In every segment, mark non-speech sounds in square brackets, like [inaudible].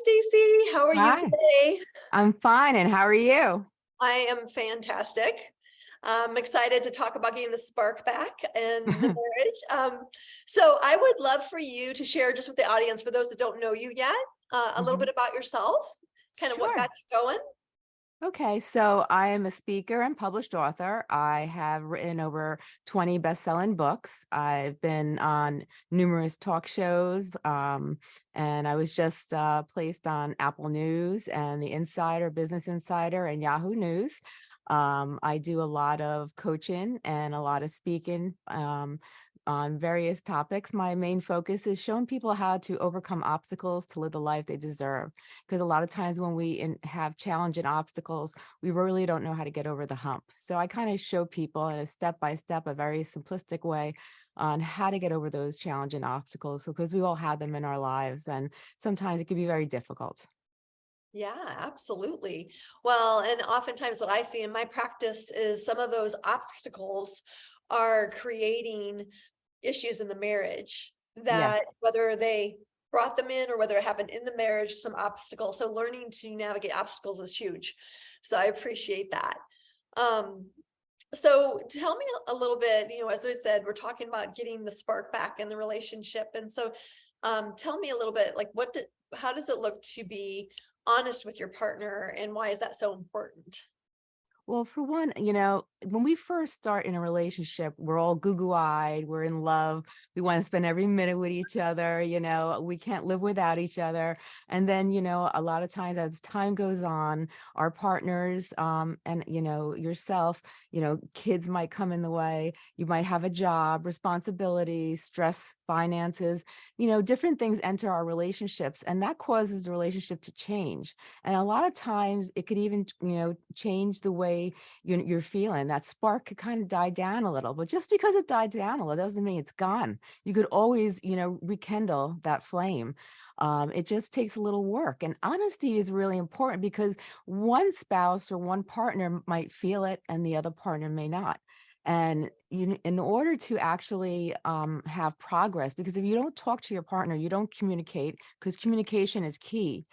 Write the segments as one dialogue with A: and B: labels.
A: Stacy. How are
B: Hi.
A: you today?
B: I'm fine. And how are you?
A: I am fantastic. I'm excited to talk about getting the spark back and the [laughs] marriage. Um, so I would love for you to share just with the audience, for those that don't know you yet, uh, a little
B: Mhm.
A: bit about yourself, kind of what got you going.
B: Okay, so I am a speaker and published author. I have written over 20 best-selling books. I've been on numerous talk shows, um, and I was just uh, placed on Apple News and The Insider, Business Insider, and Yahoo News. Um, I do a lot of coaching and a lot of speaking um, on various topics. My main focus is showing people how to overcome obstacles to live the life they deserve. Because a lot of times when we in, have challenge and obstacles, we really don't know how to get over the hump. So I kind of show people in a step-by-step, a very simplistic way on how to get over those challenge and obstacles because we all have them in our lives and sometimes it can be very difficult.
A: Yeah, absolutely. Well, and oftentimes what I see in my practice is some of those obstacles are creating issues in the marriage that whether they brought them in or whether it happened in the marriage, some obstacle. So learning to navigate obstacles is huge. So I appreciate that. Um, so tell me a little bit, you know, as I said, we're talking about getting the spark back in the relationship. And so um, tell me a little bit, like what did, how does it look to be honest with your partner and why is that so important?
B: Well, for one, you know, when we first start in a relationship, we're all goo-goo-eyed, we're in love, we want to spend every minute with each other, you know, we can't live without each other. And then, you know, a lot of times as time goes on, our partners um, and, you know, yourself, you know, kids might come in the way, you might have a job, responsibilities, stress, finances, you know, different things enter our relationships and that causes the relationship to change. And a lot of times it could even, you know, change the way you're, you're feeling. That spark could kind of die down a little, but just because it died down a little doesn't mean it's gone. You could always, you know, rekindle that flame. Um, it just takes a little work and honesty is really important because one spouse or one partner might feel it and the other partner may not. And you, in order to actually um, have progress, because if you don't talk to your partner, you don't communicate, because communication is key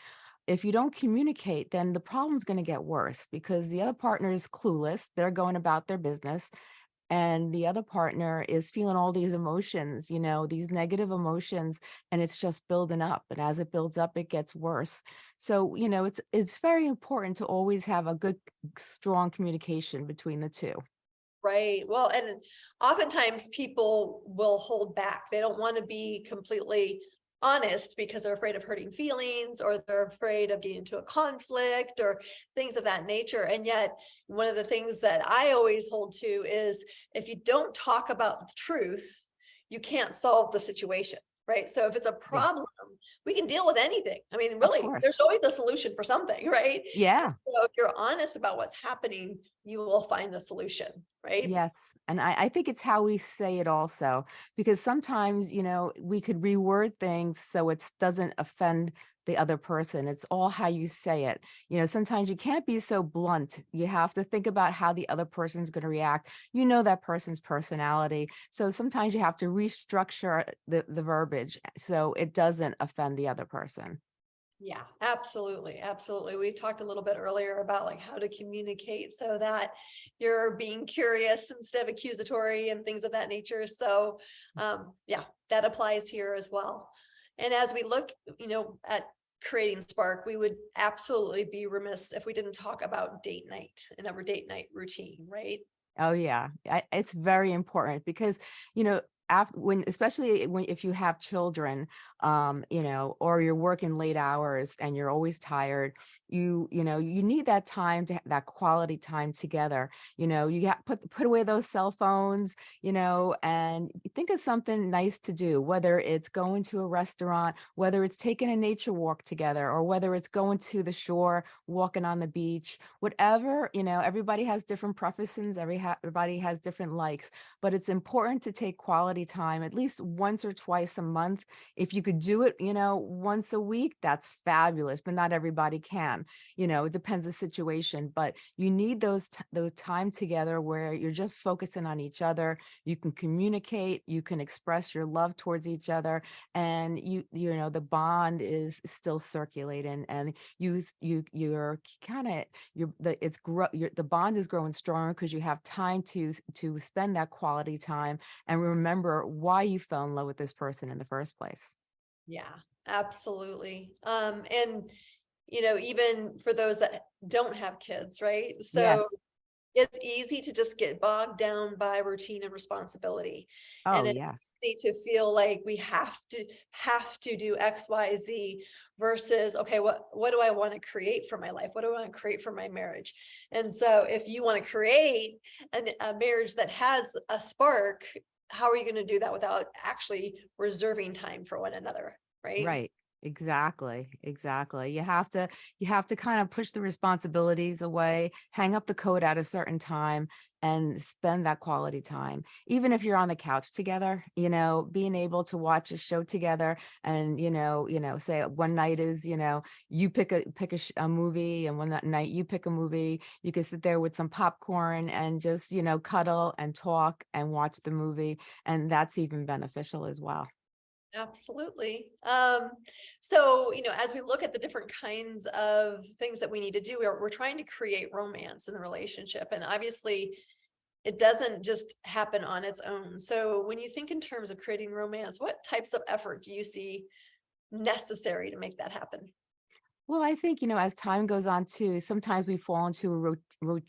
B: if you don't communicate, then the problem's going to get worse because the other partner is clueless. They're going about their business. And the other partner is feeling all these emotions, you know, these negative emotions, and it's just building up. And as it builds up, it gets worse. So, you know, it's it's very important to always have a good, strong communication between the two.
A: Right. Well, and oftentimes people will hold back. They don't want to be completely honest because they're afraid of hurting feelings or they're afraid of getting into a conflict or things of that nature. And yet one of the things that I always hold to is if you don't talk about the truth, you can't solve the situation. Right. So if it's a problem, we can deal with anything. I mean, really, there's always a solution for something, [laughs] right?
B: Yeah.
A: So if you're honest about what's happening, you will find the solution, right?
B: Yes, and I, I think it's how we say it also, because sometimes, you know, we could reword things so it doesn't offend the other person. It's all how you say it. You know, sometimes you can't be so blunt. You have to think about how the other person's going to react. You know that person's personality. So sometimes you have to restructure the, the verbiage so it doesn't offend the other person.
A: Yeah, absolutely. Absolutely. We talked a little bit earlier about like how to communicate so that you're being curious instead of accusatory and things of that nature. So um, yeah, that applies here as well. And as we look, you know, at creating spark, we would absolutely be remiss if we didn't talk about date night and our date night routine, right?
B: Oh yeah, it's very important because, you know, after when, especially when, if you have children, um, you know, or you're working late hours and you're always tired, you, you know, you need that time to have that quality time together. You know, you got put, put away those cell phones, you know, and think of something nice to do, whether it's going to a restaurant, whether it's taking a nature walk together, or whether it's going to the shore, walking on the beach, whatever, you know, everybody has different preferences. Every, everybody has different likes, but it's important to take quality quality time at least once or twice a month. If you could do it, you know, once a week, that's fabulous, but not everybody can. You know, it depends the situation, but you need those those time together where you're just focusing on each other. You can communicate, you can express your love towards each other, and you you know the bond is still circulating, and you you you're kind of you're the it's grow you're, the bond is growing stronger because you have time to to spend that quality time and remember why you fell in love with this person in the first place.
A: Yeah, absolutely. Um, and you know, even for those that don't have kids, right?
B: Yes.
A: So it's easy to just get bogged down by routine and responsibility.
B: Oh,
A: And it's
B: yes.
A: easy to feel like we have to have to do X, Y, Z versus, okay, what what do I want to create for my life? What do I want to create for my marriage? And so if you want to create an, a marriage that has a spark, how are you going to do that without actually reserving time for one another? Right.
B: Right. Exactly. Exactly. You have to you have to kind of push the responsibilities away, hang up the coat at a certain time and spend that quality time. Even if you're on the couch together, you know, being able to watch a show together and, you know, you know, say one night is, you know, you pick a pick a, a movie and one that night you pick a movie, you can sit there with some popcorn and just, you know, cuddle and talk and watch the movie and that's even beneficial as well.
A: Absolutely. Um, so, you know, as we look at the different kinds of things that we need to do, we're, we're trying to create romance in the relationship. And obviously, it doesn't just happen on its own. So when you think in terms of creating romance, what types of effort do you see necessary to make that happen?
B: Well, I think, you know, as time goes on too, sometimes we fall into a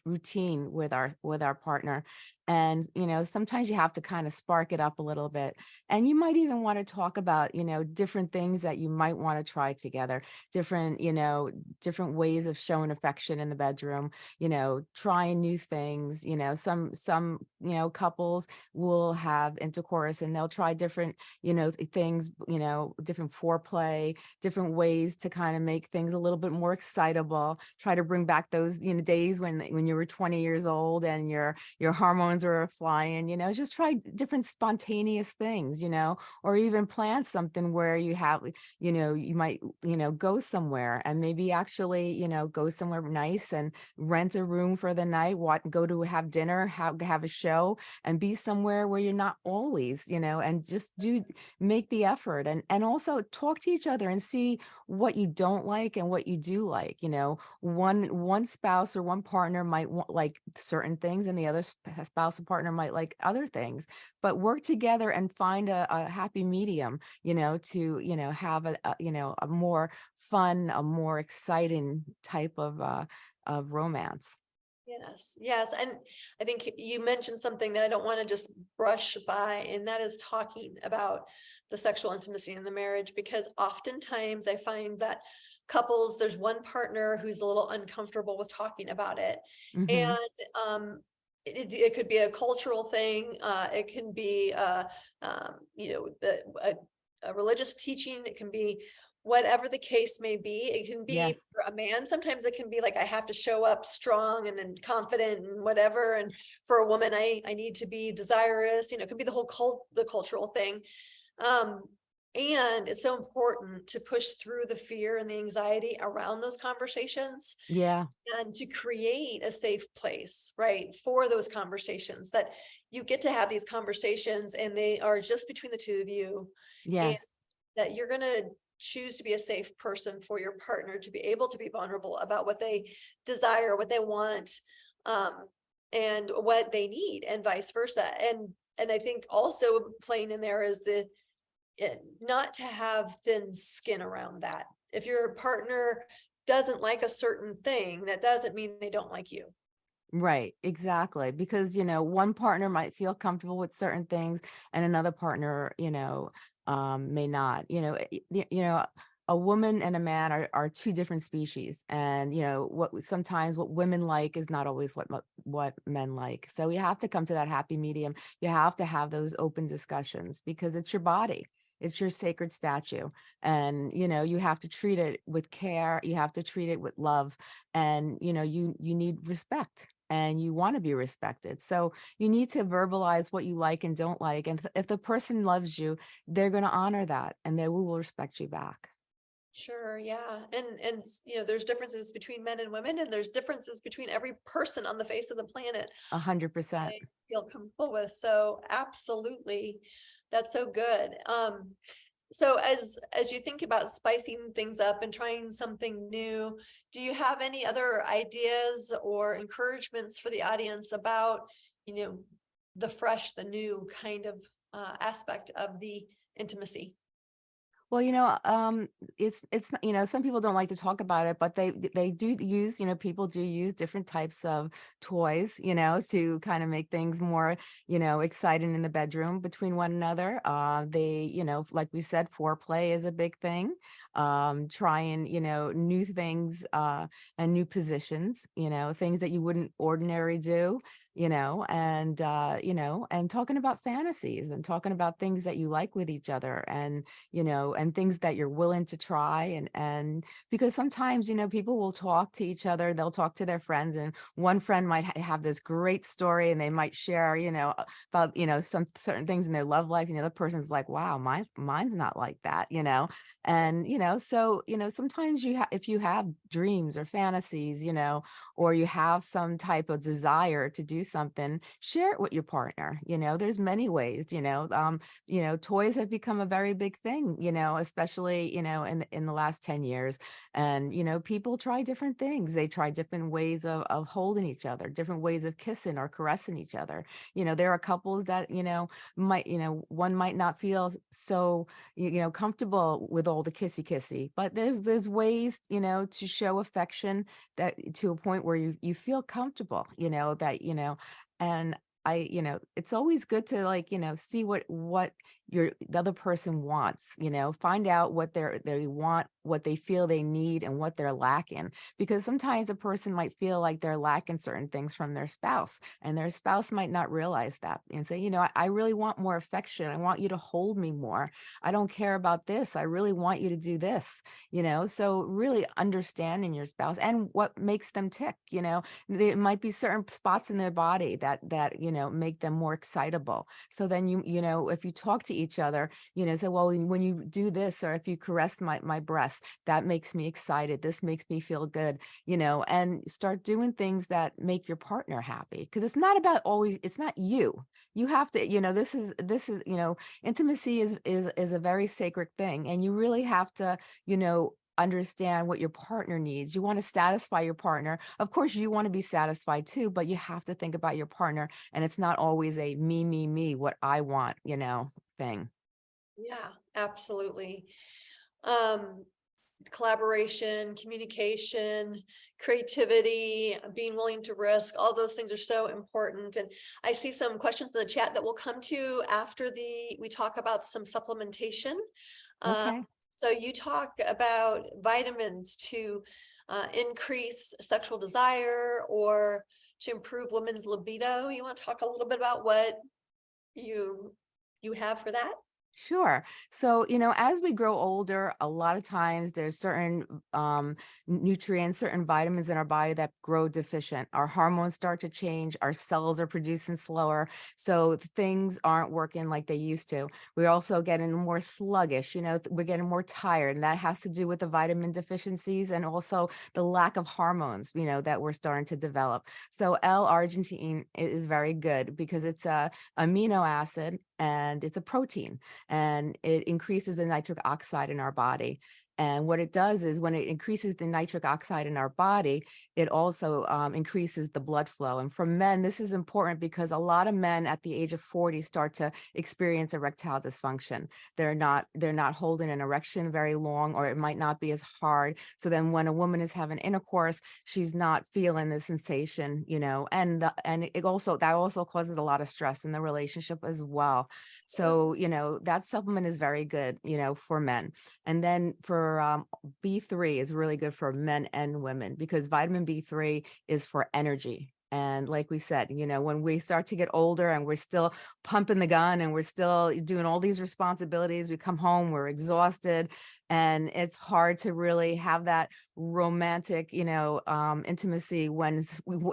B: routine with our with our partner. And, you know, sometimes you have to kind of spark it up a little bit. And you might even want to talk about, you know, different things that you might want to try together, different, you know, different ways of showing affection in the bedroom, you know, trying new things, you know, some some, you know, couples will have intercourse and they'll try different, you know, things, you know, different foreplay, different ways to kind of make things a little bit more excitable try to bring back those you know days when when you were 20 years old and your your hormones were flying you know just try different spontaneous things you know or even plan something where you have you know you might you know go somewhere and maybe actually you know go somewhere nice and rent a room for the night what go to have dinner have have a show and be somewhere where you're not always you know and just do make the effort and and also talk to each other and see what you don't like and what you do like you know one one spouse or one partner might want like certain things and the other spouse or partner might like other things but work together and find a, a happy medium you know to you know have a, a you know a more fun a more exciting type of uh of romance
A: Yes, yes. And I think you mentioned something that I don't want to just brush by, and that is talking about the sexual intimacy in the marriage, because oftentimes I find that couples, there's one partner who's a little uncomfortable with talking about it.
B: Mhm.
A: And um, it, it could be a cultural thing, uh, it can be uh, um, you know, the a, a religious teaching, it can be whatever the case may be. It can be
B: yes
A: for a man, sometimes it can be like I have to show up strong and then confident and whatever. And for a woman, I I need to be desirous. You know, it could be the whole cult, the cultural thing. Um, and it's so important to push through the fear and the anxiety around those conversations
B: yeah
A: and to create a safe place, right, for those conversations that you get to have these conversations and they are just between the two of you
B: yes
A: that you're going to choose to be a safe person for your partner to be able to be vulnerable about what they desire, what they want, um, and what they need, and vice versa. And and I think also playing in there is the not to have thin skin around that. If your partner doesn't like a certain thing, that doesn't mean they don't like you.
B: Right, exactly. Because, you know, one partner might feel comfortable with certain things and another partner, you know, um, may not, you know, y- you know, a woman and a man are, are two different species. And, you know, what sometimes what women like is not always what, what men like. So you have to come to that happy medium. You have to have those open discussions because it's your body. It's your sacred statue. And, you know, you have to treat it with care. You have to treat it with love. And, you know, you, you need respect and you want to be respected. So you need to verbalize what you like and don't like. And if- the person loves you, they're going to honor that and they will respect you back.
A: Sure, yeah. And, and, you know, there's differences between men and women and there's differences between every person on the face of the planet.
B: A hundred percent.
A: Feel comfortable with. So absolutely, that's so good. Um, so as, as you think about spicing things up and trying something new, do you have any other ideas or encouragements for the audience about, you know, the fresh, the new kind of uh, aspect of the intimacy?
B: Well, you know, um, it's it's you know, some people don't like to talk about it, but they they do use, you know, people do use different types of toys, you know, to kind of make things more, you know, exciting in the bedroom between one another. Uh, they, you know, like we said, foreplay is a big thing. Um, trying, you know, new things uh and new positions, you know, things that you wouldn't ordinarily do you know, and, uh, you know, and talking about fantasies and talking about things that you like with each other and, you know, and things that you're willing to try. And, and because sometimes, you know, people will talk to each other, they'll talk to their friends and one friend might ha- have this great story and they might share, you know, about, you know, some certain things in their love life. And the other person's like, wow, mine, mine's not like that, you know? And, you know, so, you know, sometimes you have, if you have dreams or fantasies, you know, or you have some type of desire to do something, share it with your partner. You know, there's many ways, you know, um, you know, toys have become a very big thing, you know, especially, you know, in, in the last 10 years. And, you know, people try different things. They try different ways of, of holding each other, different ways of kissing or caressing each other. You know, there are couples that, you know, might, you know, one might not feel so, you you know, comfortable with all the kissy kissy, but there's, there's ways, you know, to show affection that to a point where you you feel comfortable, you know, that, you know, and I, you know, it's always good to like, you know, see what what your the other person wants, you know, find out what they're they want, what they feel they need and what they're lacking. Because sometimes a person might feel like they're lacking certain things from their spouse and their spouse might not realize that and say, you know, I, I really want more affection. I want you to hold me more. I don't care about this. I really want you to do this, you know? So really understanding your spouse and what makes them tick, you know, there might be certain spots in their body that, that, you know, make them more excitable. So then you, you know, if you talk to each other, you know, say, well, when you do this, or if you caress my, my breast, that makes me excited. This makes me feel good, you know, and start doing things that make your partner happy. Cause it's not about always, it's not you. You have to, you know, this is, this is, you know, intimacy is, is, is a very sacred thing. And you really have to, you know, understand what your partner needs. You want to satisfy your partner. Of course, you want to be satisfied too, but you have to think about your partner. And it's not always a me, me, me, what I want, you know, thing.
A: Yeah, absolutely. Um, collaboration, communication, creativity, being willing to risk, all those things are so important. And I see some questions in the chat that we'll come to after the, we talk about some supplementation. Uh,
B: Okay.
A: so you talk about vitamins to uh, increase sexual desire or to improve women's libido. You want to talk a little bit about what you, you have for that?
B: Sure. So, you know, as we grow older, a lot of times there's certain um, nutrients, certain vitamins in our body that grow deficient. Our hormones start to change. Our cells are producing slower. So things aren't working like they used to. We're also getting more sluggish, you know, we're getting more tired. And that has to do with the vitamin deficiencies and also the lack of hormones, you know, that we're starting to develop. So L-arginine is very good because it's a amino acid and it's a protein and it increases the nitric oxide in our body. And what it does is when it increases the nitric oxide in our body, it also um, increases the blood flow. And for men, this is important because a lot of men at the age of 40 start to experience erectile dysfunction. They're not they're not holding an erection very long, or it might not be as hard. So then when a woman is having intercourse, she's not feeling the sensation, you know, and the, and it also that also causes a lot of stress in the relationship as well. So, you know, that supplement is very good, you know, for men. And then for um, B3 is really good for men and women because vitamin B3 is for energy. And like we said, you know, when we start to get older and we're still pumping the gun and we're still doing all these responsibilities, we come home, we're exhausted and it's hard to really have that romantic, you know, um, intimacy when,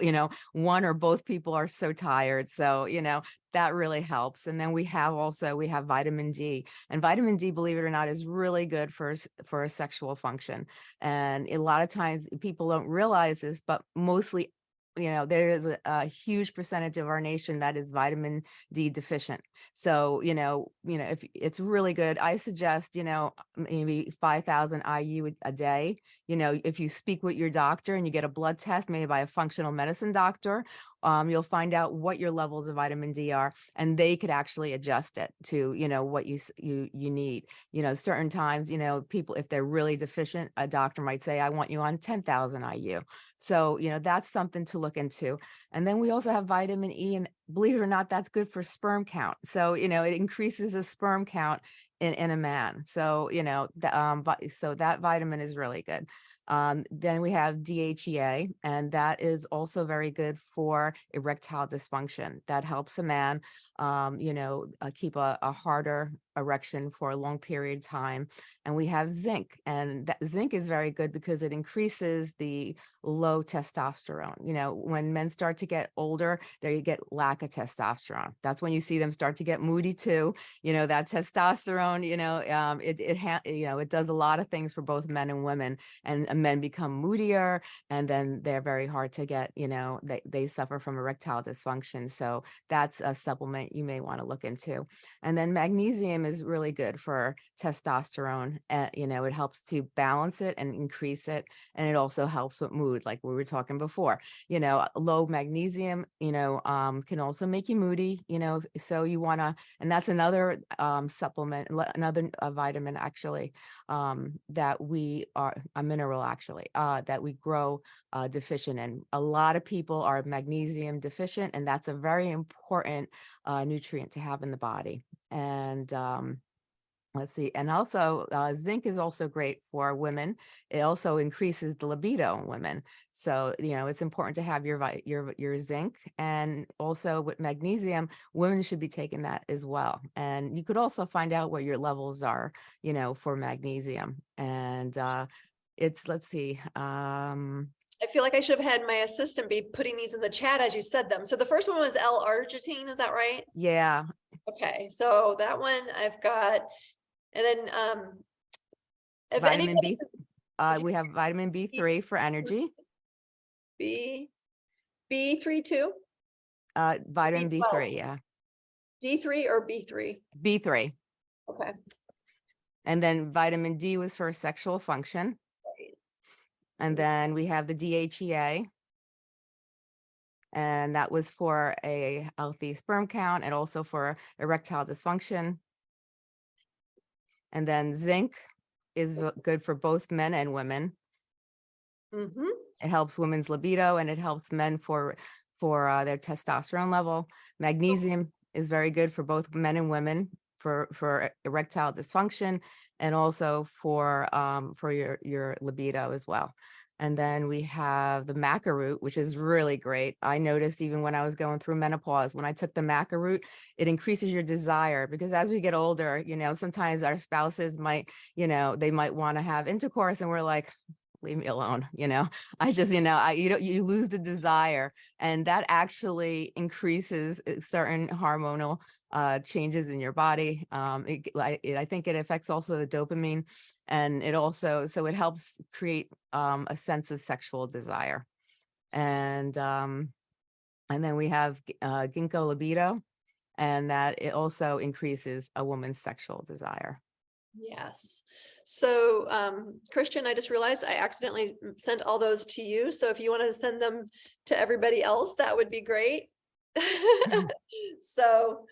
B: you know, one or both people are so tired. So, you know, that really helps. And then we have also, we have vitamin D and vitamin D, believe it or not, is really good for, for a sexual function. And a lot of times people don't realize this, but mostly you know, there is a, a huge percentage of our nation that is vitamin D deficient. So, you know, you know, if it's really good, I suggest, you know, maybe 5,000 IU a- a day. You know, if you speak with your doctor and you get a blood test, maybe by a functional medicine doctor, um, you'll find out what your levels of vitamin D are, and they could actually adjust it to, you know, what you you you need. You know, certain times, you know, people if they're really deficient, a doctor might say, "I want you on 10,000 IU." So, you know, that's something to look into. And then we also have vitamin E, and believe it or not, that's good for sperm count. So, you know, it increases the sperm count in, in a man. So, you know, the, um, so that vitamin is really good. Um, then we have DHEA, and that is also very good for erectile dysfunction. That helps a man, um, you know, uh, keep a, a harder erection for a long period of time. And we have zinc, and that zinc is very good because it increases the low testosterone. You know, when men start to get older, they get lack of testosterone. That's when you see them start to get moody too. You know, that testosterone, you know, um, it, it, you know, it does a lot of things for both men and women and men become moodier and then they're very hard to get, you know, they, they suffer from erectile dysfunction. So that's a supplement you may want to look into. And then magnesium is really good for testosterone. Uh, you know, it helps to balance it and increase it. And it also helps with mood, like we were talking before. You know, low magnesium, you know, um, can also make you moody, you know, so you want to, and that's another um, supplement, another uh, vitamin actually, um, that we are, a mineral actually, uh, that we grow uh, deficient in. A lot of people are magnesium deficient, and that's a very important uh, nutrient to have in the body. And um, let's see, and also uh, zinc is also great for women. It also increases the libido in women. So you know it's important to have your your your zinc, and also with magnesium, women should be taking that as well. And you could also find out what your levels are, you know, for magnesium. And uh, it's let's see, um,
A: I feel like I should have had my assistant be putting these in the chat as you said them. So the first one was L-arginine, is that right?
B: yeah,
A: Okay, so that one I've got, and then, um. If
B: vitamin
A: anybody,
B: B. Uh, we have vitamin B3 for energy,
A: B, B three two,
B: uh, vitamin
A: B12.
B: B3, yeah,
A: D three or B three?
B: B3.
A: Okay,
B: And then vitamin D was for sexual function.
A: Right.
B: And then we have the DHEA. And that was for a healthy sperm count and also for erectile dysfunction. And then zinc is
A: Yes.
B: good for both men and women.
A: mm-hmm,
B: It helps women's libido and it helps men for for uh, their testosterone level. Magnesium is very good for both men and women for for erectile dysfunction and also for um, for your your libido as well. And then we have the maca root, which is really great. I noticed even when I was going through menopause, when I took the maca root, it increases your desire because as we get older, you know, sometimes our spouses might, you know, they might want to have intercourse and we're like, leave me alone, you know, [laughs] I just, you know, I, you know, you lose the desire and that actually increases uh, certain hormonal uh, changes in your body. Um, it, I, it, I think it affects also the dopamine and it also, so it helps create um, a sense of sexual desire. And, um, and then we have uh, ginkgo biloba and that it also increases a woman's sexual desire.
A: yes. So, um, Christian, I just realized I accidentally sent all those to you. So if you want to send them to everybody else, that would be great. [laughs] [laughs] So,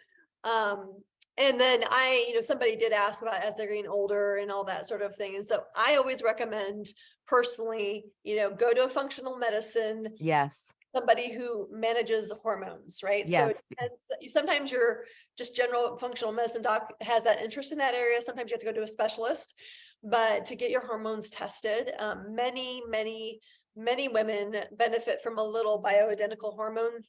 A: um, and then I, you know, somebody did ask about as they're getting older and all that sort of thing. And so I always recommend personally, you know, go to a functional medicine,
B: Yes,
A: somebody who manages hormones, right? So it
B: Yes.
A: depends- you- sometimes your just general functional medicine doc has that interest in that area. Sometimes you have to go to a specialist. But to get your hormones tested, um, many, many many women benefit from a little bioidentical hormone.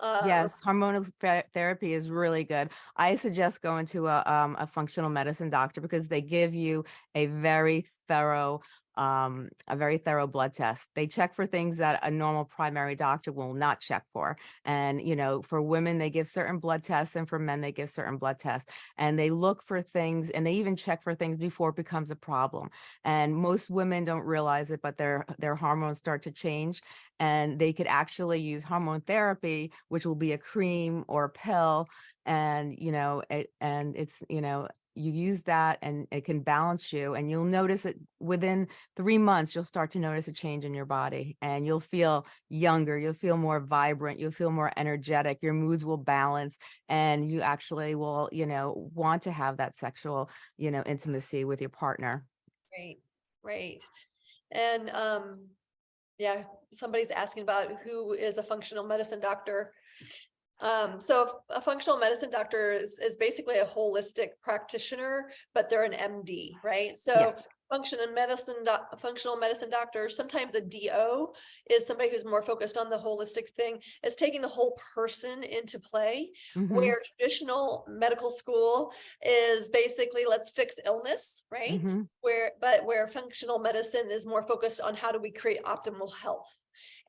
A: Uh,
B: Yes, hormonal ther- therapy is really good. I suggest going to a, um, a functional medicine doctor because they give you a very thorough, um, a very thorough blood test. They check for things that a normal primary doctor will not check for. And, you know, for women, they give certain blood tests and for men, they give certain blood tests. And they look for things and they even check for things before it becomes a problem. And most women don't realize it, but their, their hormones start to change and they could actually use hormone therapy, which will be a cream or a pill. And, you know, it, and it's, you know, you use that and it can balance you and you'll notice it within three months, you'll start to notice a change in your body and you'll feel younger, you'll feel more vibrant, you'll feel more energetic, your moods will balance and you actually will, you know, want to have that sexual, you know, intimacy with your partner.
A: Great, great. And, um, yeah, somebody's asking about who is a functional medicine doctor. Um, so a functional medicine doctor is, is basically a holistic practitioner, but they're an MD, right? So function and medicine, functional medicine doctor, sometimes a DO is somebody who's more focused on the holistic thing. It's taking the whole person into play
B: Mhm,
A: where traditional medical school is basically let's fix illness, right?
B: mhm.
A: where but where functional medicine is more focused on how do we create optimal health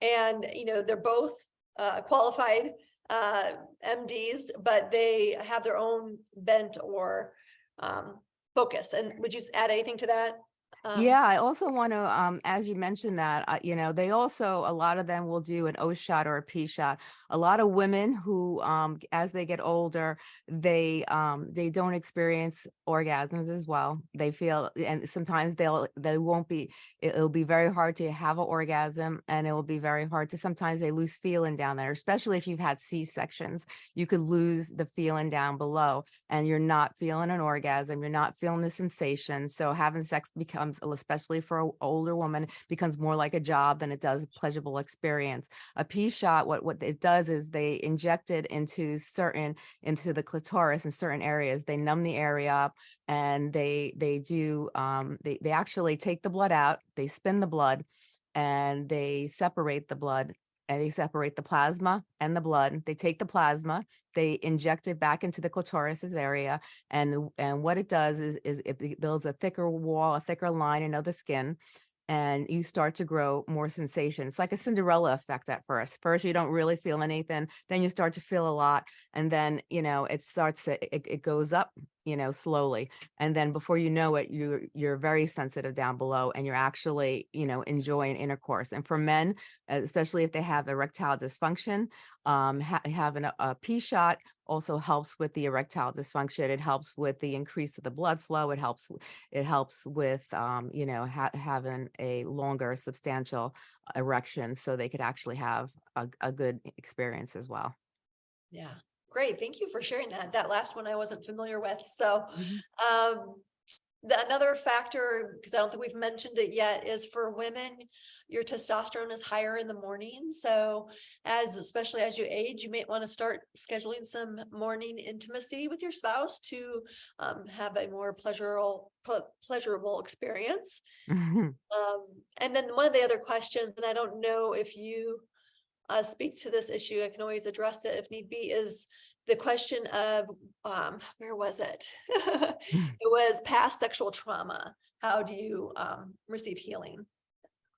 A: and you know they're both uh, qualified uh, MDs but they have their own bent or um, focus. And would you add anything to that Um,
B: Yeah, I also want to, um, as you mentioned that, uh, you know, they also, a lot of them will do an O shot or a P shot. A lot of women who, um, as they get older, they, um, they don't experience orgasms as well. They feel, and sometimes they'll, they won't be, it- it'll be very hard to have an orgasm and it will be very hard to, sometimes they lose feeling down there, especially if you've had C-sections. You could lose the feeling down below and you're not feeling an orgasm, you're not feeling the sensation. So having sex becomes, especially for an older woman, becomes more like a job than it does a pleasurable experience. A P shot, what, what it does is they inject it into certain, into the clitoris in certain areas. They numb the area up and they, they do, um, they, they actually take the blood out, they spin the blood and they separate the blood and they separate the plasma and the blood. They take the plasma, they inject it back into the clitoris's area. And, and what it does is, is it builds a thicker wall, a thicker line of the skin. And you start to grow more sensation. It's like a Cinderella effect at first. First, you don't really feel anything. Then you start to feel a lot. And then, you know, it starts to, it, it goes up, you know, slowly. And then before you know it, you're, you're very sensitive down below and you're actually, you know, enjoying intercourse. And for men, especially if they have erectile dysfunction, um, ha- having a, a P shot also helps with the erectile dysfunction. It helps with the increase of the blood flow. It helps, it helps with, um, you know, ha- having a longer substantial erection so they could actually have a, a good experience as well.
A: yeah great thank you for sharing that that last one I wasn't familiar with so
B: Mhm.
A: um the another factor, because I don't think we've mentioned it yet, is for women, your testosterone is higher in the morning. So as, especially as you age, you may want to start scheduling some morning intimacy with your spouse to um, have a more pleasurable, pleasurable experience.
B: Mhm.
A: Um, and then one of the other questions, and I don't know if you uh, speak to this issue, I can always address it if need be, is the question of, um, where was it? [laughs] It was past sexual trauma. How do you, um, receive healing?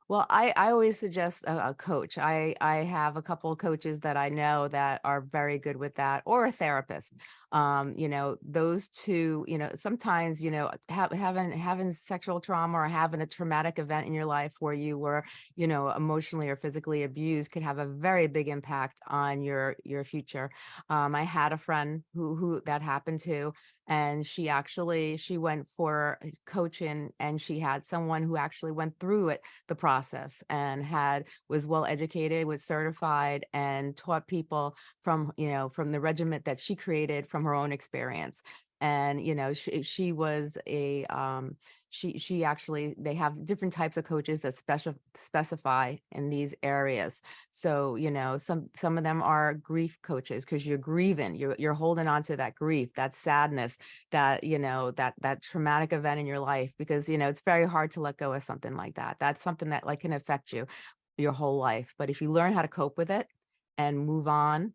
B: Well, I, I always suggest a, a coach. I, I have a couple of coaches that I know that are very good with that or a therapist. Um, you know, those two, you know, sometimes, you know, have, having, having sexual trauma or having a traumatic event in your life where you were, you know, emotionally or physically abused could have a very big impact on your, your future. Um, I had a friend who, who that happened to, and she actually, she went for coaching and she had someone who actually went through it the process and had was well educated was certified and taught people from you know from the regiment that she created from her own experience and you know she, she was a um she she actually they have different types of coaches that special specify in these areas so you know some some of them are grief coaches because you're grieving you're you're holding on to that grief that sadness that you know that that traumatic event in your life because you know it's very hard to let go of something like that that's something that like can affect you your whole life. But if you learn how to cope with it and move on,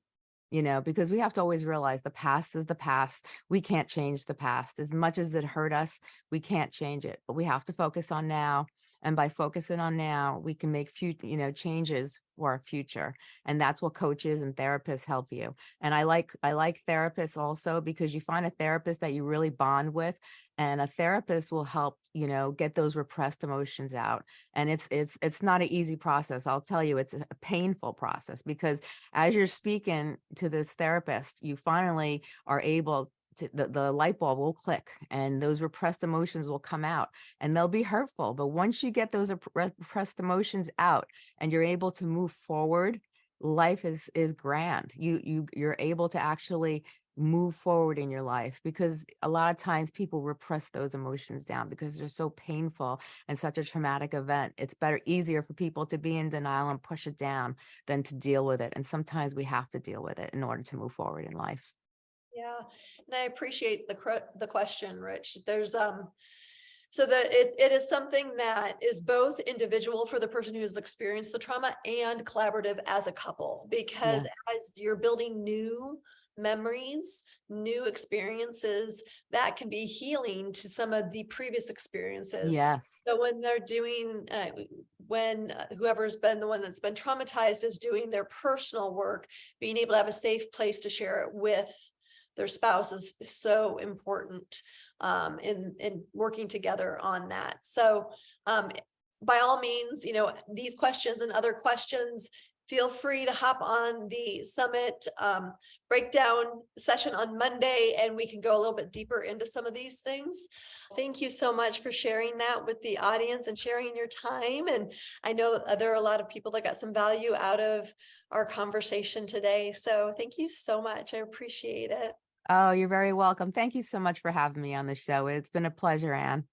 B: you know, because we have to always realize the past is the past. We can't change the past. As much as it hurt us, we can't change it, but we have to focus on now. And by focusing on now, we can make future, you know, changes for our future. And that's what coaches and therapists help you. And I like, I like therapists also because you find a therapist that you really bond with and a therapist will help, you know, get those repressed emotions out. And it's, it's, it's not an easy process. I'll tell you, it's a painful process because as you're speaking to this therapist, you finally are able the, the light bulb will click and those repressed emotions will come out and they'll be hurtful. But once you get those repressed emotions out and you're able to move forward, life is, is grand. You, you, you're able to actually move forward in your life because a lot of times people repress those emotions down because they're so painful and such a traumatic event. It's better, easier for people to be in denial and push it down than to deal with it. And sometimes we have to deal with it in order to move forward in life.
A: Yeah, and I appreciate the the question, Rich. There's um. So that it it is something that is both individual for the person who's experienced the trauma and collaborative as a couple. Because as you're building new memories, new experiences, that can be healing to some of the previous experiences.
B: Yes.
A: So when they're doing, uh, when uh, whoever's been the one that's been traumatized is doing their personal work, being able to have a safe place to share it with their spouse is so important um, in, in working together on that. So um, by all means, you know, these questions and other questions, feel free to hop on the summit um, breakdown session on Monday and we can go a little bit deeper into some of these things. Thank you so much for sharing that with the audience and sharing your time. And I know uh, there are a lot of people that got some value out of our conversation today. So thank you so much. I appreciate it.
B: Oh, you're very welcome. Thank you so much for having me on the show. It's been a pleasure, Anne.